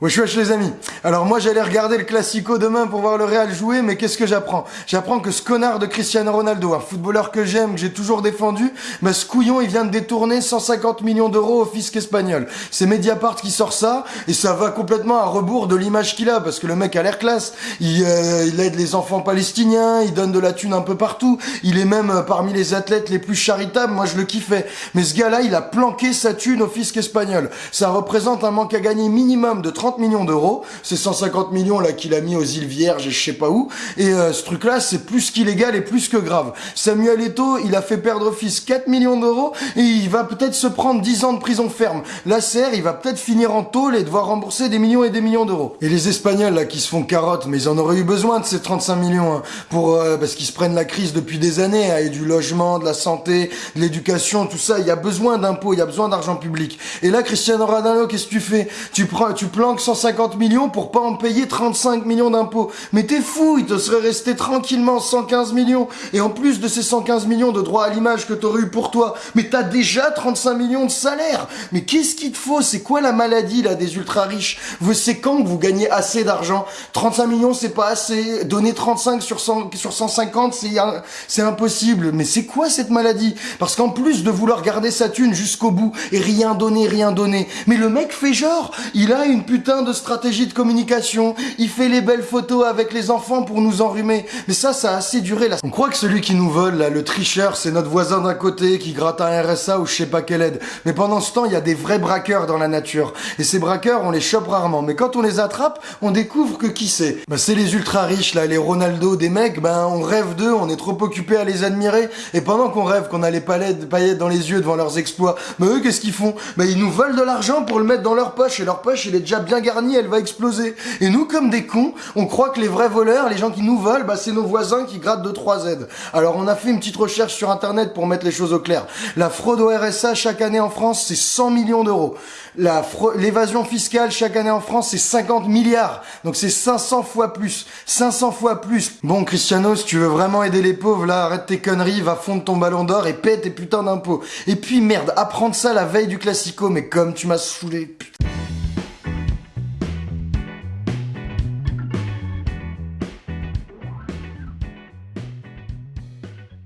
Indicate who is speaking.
Speaker 1: Wesh wesh les amis. Alors moi j'allais regarder le Classico demain pour voir le Real jouer, mais qu'est-ce que j'apprends? J'apprends que ce connard de Cristiano Ronaldo, un footballeur que j'aime, que j'ai toujours défendu, bah ce couillon il vient de détourner 150 millions d'euros au fisc espagnol. C'est Mediapart qui sort ça, et ça va complètement à rebours de l'image qu'il a, parce que le mec a l'air classe. Il, euh, il, aide les enfants palestiniens, il donne de la thune un peu partout, il est même euh, parmi les athlètes les plus charitables, moi je le kiffais. Mais ce gars-là, il a planqué sa thune au fisc espagnol. Ça représente un manque à gagner minimum de 30 millions d'euros. C'est 150 millions là qu'il a mis aux îles Vierges et je sais pas où. Et euh, ce truc-là, c'est plus qu'illégal et plus que grave. Samuel Eto'o, il a fait perdre fils 4 millions d'euros et il va peut-être se prendre 10 ans de prison ferme. La serre, il va peut-être finir en tôle et devoir rembourser des millions et des millions d'euros. Et les Espagnols là qui se font carotte, mais ils en auraient eu besoin de ces 35 millions hein, pour euh, parce qu'ils se prennent la crise depuis des années, hein, et du logement, de la santé, de l'éducation, tout ça. Il y a besoin d'impôts, il y a besoin d'argent public. Et là, Cristiano Ronaldo, qu'est-ce que tu fais? Tu prends, tu planques 150 millions pour pas en payer 35 millions d'impôts. Mais t'es fou, il te serait resté tranquillement 115 millions. Et en plus de ces 115 millions de droits à l'image que t'aurais eu pour toi, mais t'as déjà 35 millions de salaire. Mais qu'est-ce qu'il te faut? C'est quoi la maladie là des ultra riches Vous c'est quand que vous gagnez assez d'argent? 35 millions c'est pas assez. Donner 35 sur 100, sur 150 c'est c'est impossible. Mais c'est quoi cette maladie? Parce qu'en plus de vouloir garder sa thune jusqu'au bout et rien donner, rien donner, mais le mec fait genre, il a une putain de stratégie de communication, il fait les belles photos avec les enfants pour nous enrhumer. Mais ça, ça a assez duré là. On croit que celui qui nous vole, là, le tricheur, c'est notre voisin d'un côté qui gratte un RSA ou je sais pas quelle aide. Mais pendant ce temps, il y a des vrais braqueurs dans la nature. Et ces braqueurs, on les chope rarement. Mais quand on les attrape, on découvre que qui c'est Bah c'est les ultra riches là, les Ronaldo des mecs, ben on rêve d'eux, on est trop occupé à les admirer. Et pendant qu'on rêve qu'on a les paillettes dans les yeux devant leurs exploits, bah eux qu'est-ce qu'ils font? Bah ils nous volent de l'argent pour le mettre dans leur poche et leur poche elle est déjà bien garnie, elle va exploser. Et nous comme des cons, on croit que les vrais voleurs, les gens qui nous volent, bah c'est nos voisins qui grattent de 3 aides. Alors on a fait une petite recherche sur internet pour mettre les choses au clair. La fraude au RSA chaque année en France, c'est 100 millions d'euros. L'évasion fiscale chaque année en France, c'est 50 milliards. Donc c'est 500 fois plus. 500 fois plus. Bon, Cristiano, si tu veux vraiment aider les pauvres, là, arrête tes conneries, va fondre ton ballon d'or et paie tes putains d'impôts. Et puis, merde, apprendre ça la veille du Classico, mais comme tu m'as saoulé, putain.